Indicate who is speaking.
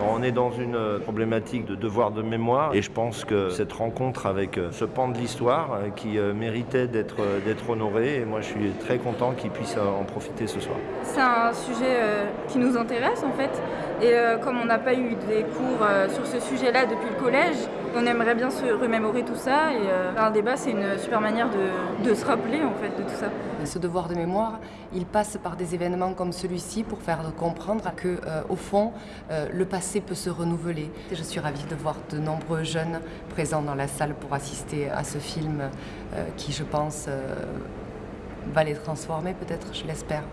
Speaker 1: On est dans une euh, problématique de devoir de mémoire et je pense que cette rencontre avec euh, ce pan de l'histoire euh, qui méritait d'être honoré et moi je suis très content qu'il puisse en profiter ce soir.
Speaker 2: C'est un sujet qui nous intéresse en fait et comme on n'a pas eu des cours sur ce sujet-là depuis le collège, on aimerait bien se remémorer tout ça et un débat c'est une super manière de, se rappeler en fait de tout ça.
Speaker 3: Ce devoir de mémoire, il passe par des événements comme celui-ci pour faire comprendre que au fond le passé peut se renouveler. Je suis ravie de voir de nombreux jeunes présents dans la salle pour assister à ce film euh, qui, je pense, euh, va les transformer peut-être, je l'espère.